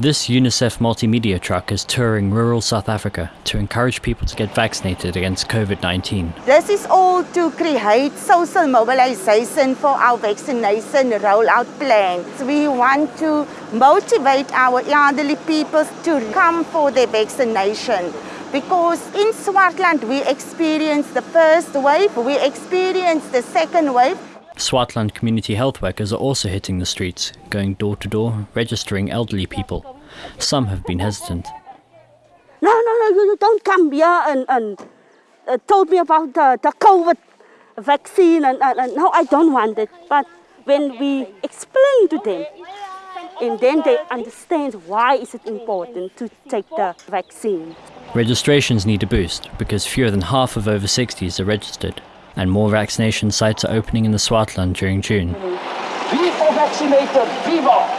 This UNICEF multimedia truck is touring rural South Africa to encourage people to get vaccinated against COVID 19. This is all to create social mobilization for our vaccination rollout plan. We want to motivate our elderly people to come for their vaccination. Because in Swartland we experienced the first wave, we experienced the second wave, Swartland community health workers are also hitting the streets, going door to door, registering elderly people. Some have been hesitant. No, no, no, you, you don't come here and, and uh, told me about the, the COVID vaccine and, and, and no, I don't want it. But when we explain to them, and then they understand why is it important to take the vaccine. Registrations need a boost because fewer than half of over 60s are registered, and more vaccination sites are opening in the Swartland during June. Vaccinated!